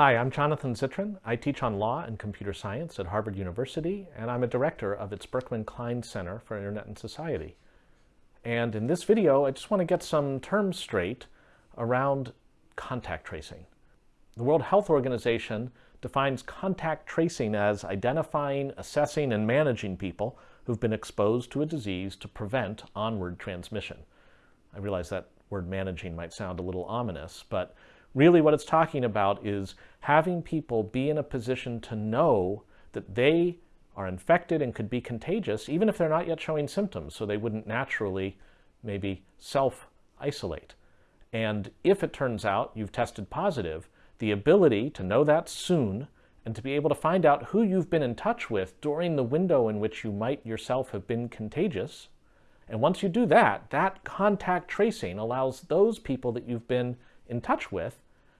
Hi, I'm Jonathan Zittrain. I teach on law and computer science at Harvard University, and I'm a director of its Berkman Klein Center for Internet and Society. And in this video, I just want to get some terms straight around contact tracing. The World Health Organization defines contact tracing as identifying, assessing, and managing people who've been exposed to a disease to prevent onward transmission. I realize that word managing might sound a little ominous, but Really what it's talking about is having people be in a position to know that they are infected and could be contagious, even if they're not yet showing symptoms, so they wouldn't naturally maybe self-isolate. And if it turns out you've tested positive, the ability to know that soon and to be able to find out who you've been in touch with during the window in which you might yourself have been contagious. And once you do that, that contact tracing allows those people that you've been in touch with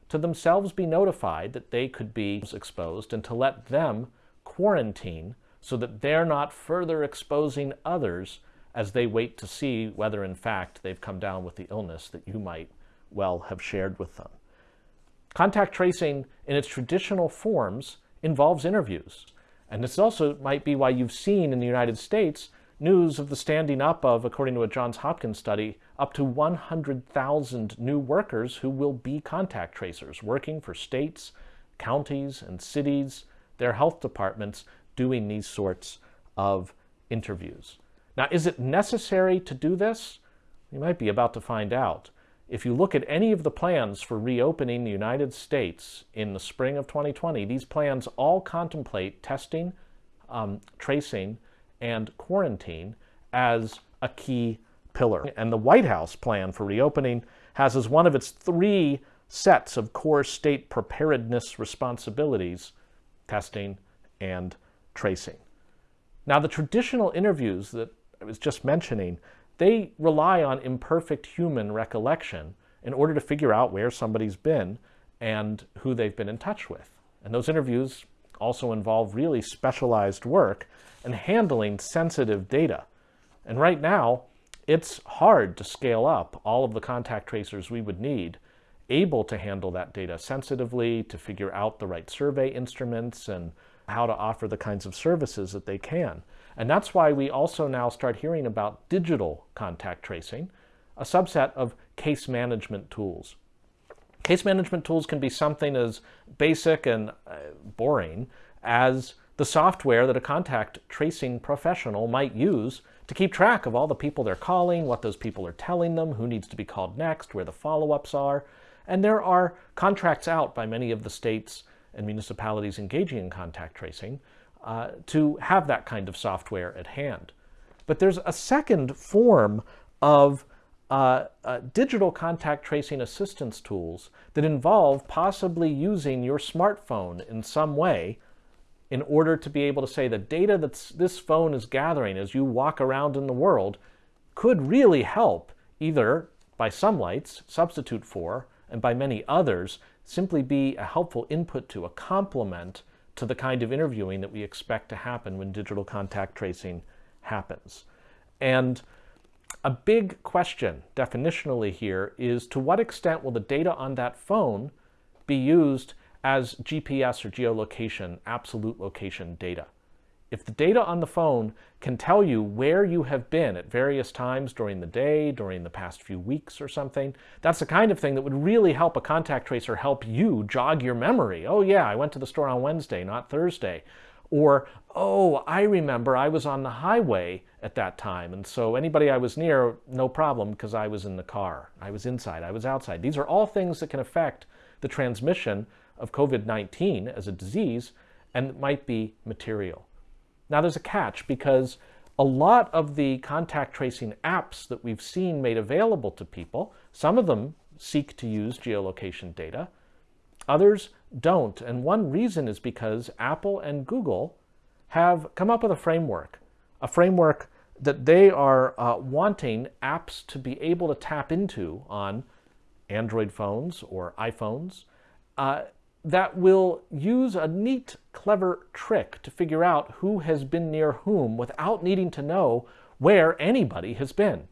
to themselves be notified that they could be exposed and to let them quarantine so that they're not further exposing others as they wait to see whether in fact they've come down with the illness that you might well have shared with them. Contact tracing in its traditional forms involves interviews. And this also might be why you've seen in the United States news of the standing up of, according to a Johns Hopkins study, up to 100,000 new workers who will be contact tracers, working for states, counties, and cities, their health departments, doing these sorts of interviews. Now, is it necessary to do this? You might be about to find out. If you look at any of the plans for reopening the United States in the spring of 2020, these plans all contemplate testing, um, tracing, and quarantine as a key pillar. And the White House plan for reopening has as one of its three sets of core state preparedness responsibilities testing and tracing. Now, the traditional interviews that I was just mentioning, they rely on imperfect human recollection in order to figure out where somebody's been and who they've been in touch with. And those interviews also involve really specialized work and handling sensitive data. And right now, it's hard to scale up all of the contact tracers we would need able to handle that data sensitively, to figure out the right survey instruments and how to offer the kinds of services that they can. And that's why we also now start hearing about digital contact tracing, a subset of case management tools. Case management tools can be something as basic and uh, boring as the software that a contact tracing professional might use to keep track of all the people they're calling, what those people are telling them, who needs to be called next, where the follow-ups are. And there are contracts out by many of the states and municipalities engaging in contact tracing uh, to have that kind of software at hand. But there's a second form of uh, uh, digital contact tracing assistance tools that involve possibly using your smartphone in some way in order to be able to say the data that this phone is gathering as you walk around in the world could really help either by some lights, substitute for, and by many others, simply be a helpful input to, a complement to the kind of interviewing that we expect to happen when digital contact tracing happens. And a big question definitionally here is to what extent will the data on that phone be used as GPS or geolocation, absolute location data. If the data on the phone can tell you where you have been at various times during the day, during the past few weeks or something, that's the kind of thing that would really help a contact tracer help you jog your memory. Oh yeah, I went to the store on Wednesday, not Thursday. Or, oh, I remember I was on the highway at that time, and so anybody I was near, no problem, because I was in the car. I was inside, I was outside. These are all things that can affect the transmission of COVID-19 as a disease and it might be material. Now there's a catch because a lot of the contact tracing apps that we've seen made available to people, some of them seek to use geolocation data, others don't. And one reason is because Apple and Google have come up with a framework, a framework that they are uh, wanting apps to be able to tap into on Android phones or iPhones uh, that will use a neat, clever trick to figure out who has been near whom without needing to know where anybody has been.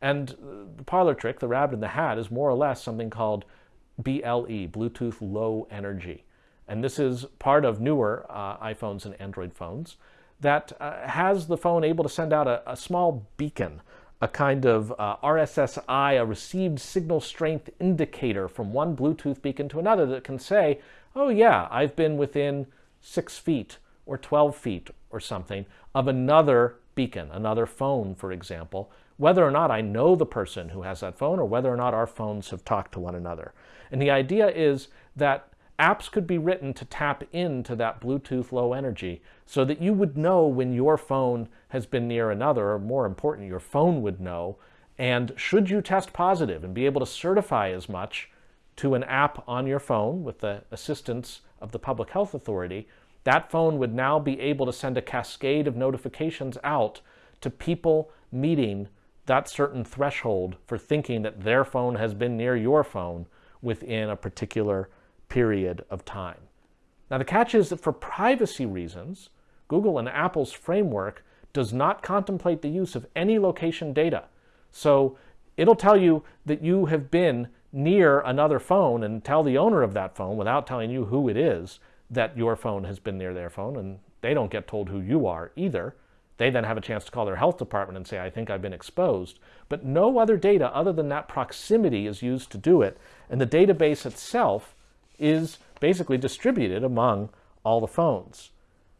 And the parlor trick, the rabbit in the hat, is more or less something called BLE, Bluetooth Low Energy. And this is part of newer uh, iPhones and Android phones that uh, has the phone able to send out a, a small beacon, a kind of uh, RSSI, a received signal strength indicator from one Bluetooth beacon to another that can say, oh yeah, I've been within six feet or 12 feet or something of another beacon, another phone, for example, whether or not I know the person who has that phone or whether or not our phones have talked to one another. And the idea is that apps could be written to tap into that Bluetooth low energy so that you would know when your phone has been near another, or more important, your phone would know. And should you test positive and be able to certify as much to an app on your phone with the assistance of the public health authority, that phone would now be able to send a cascade of notifications out to people meeting that certain threshold for thinking that their phone has been near your phone within a particular period of time. Now the catch is that for privacy reasons, Google and Apple's framework does not contemplate the use of any location data. So it'll tell you that you have been near another phone and tell the owner of that phone without telling you who it is that your phone has been near their phone and they don't get told who you are either. They then have a chance to call their health department and say, I think I've been exposed. But no other data other than that proximity is used to do it. And the database itself is basically distributed among all the phones.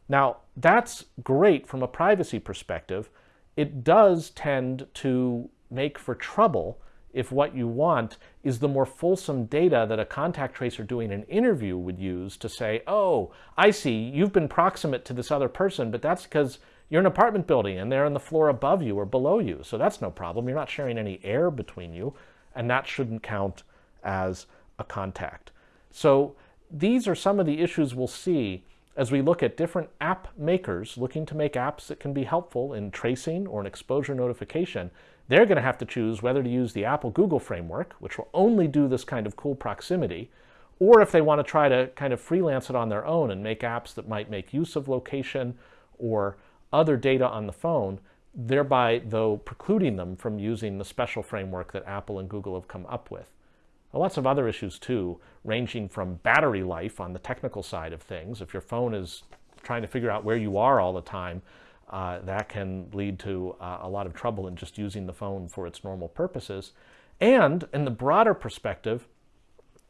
Now, that's great from a privacy perspective. It does tend to make for trouble if what you want is the more fulsome data that a contact tracer doing an interview would use to say, oh, I see, you've been proximate to this other person, but that's because you're an apartment building and they're on the floor above you or below you. So that's no problem. You're not sharing any air between you, and that shouldn't count as a contact. So these are some of the issues we'll see as we look at different app makers looking to make apps that can be helpful in tracing or an exposure notification. They're going to have to choose whether to use the Apple Google framework, which will only do this kind of cool proximity, or if they want to try to kind of freelance it on their own and make apps that might make use of location or other data on the phone, thereby, though, precluding them from using the special framework that Apple and Google have come up with. Lots of other issues too, ranging from battery life on the technical side of things. If your phone is trying to figure out where you are all the time, uh, that can lead to uh, a lot of trouble in just using the phone for its normal purposes. And in the broader perspective,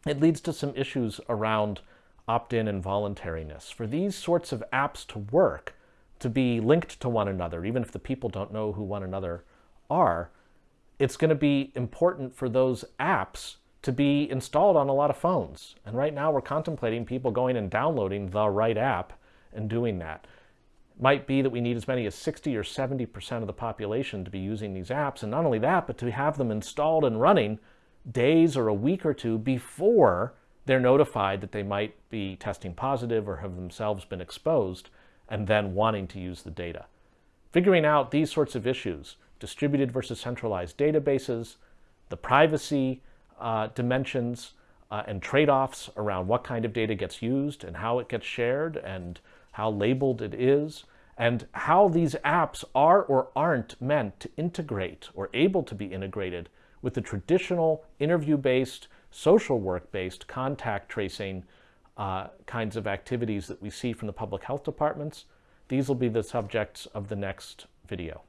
it leads to some issues around opt-in and voluntariness. For these sorts of apps to work, to be linked to one another, even if the people don't know who one another are, it's going to be important for those apps to be installed on a lot of phones. And right now we're contemplating people going and downloading the right app and doing that. Might be that we need as many as 60 or 70% of the population to be using these apps. And not only that, but to have them installed and running days or a week or two before they're notified that they might be testing positive or have themselves been exposed and then wanting to use the data. Figuring out these sorts of issues, distributed versus centralized databases, the privacy uh, dimensions uh, and trade-offs around what kind of data gets used and how it gets shared and how labeled it is and how these apps are or aren't meant to integrate or able to be integrated with the traditional interview-based, social work-based contact tracing uh, kinds of activities that we see from the public health departments. These will be the subjects of the next video.